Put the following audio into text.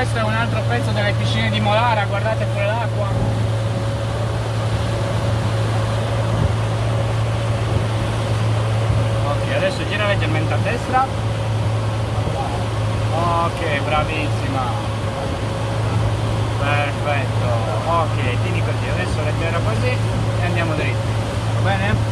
questo è un altro pezzo delle piscine di Molara, guardate pure l'acqua. Ok, adesso gira leggermente a destra. Ok, bravissima. Perfetto. Ok, tieni così, adesso leggero così e andiamo dritti. Va bene?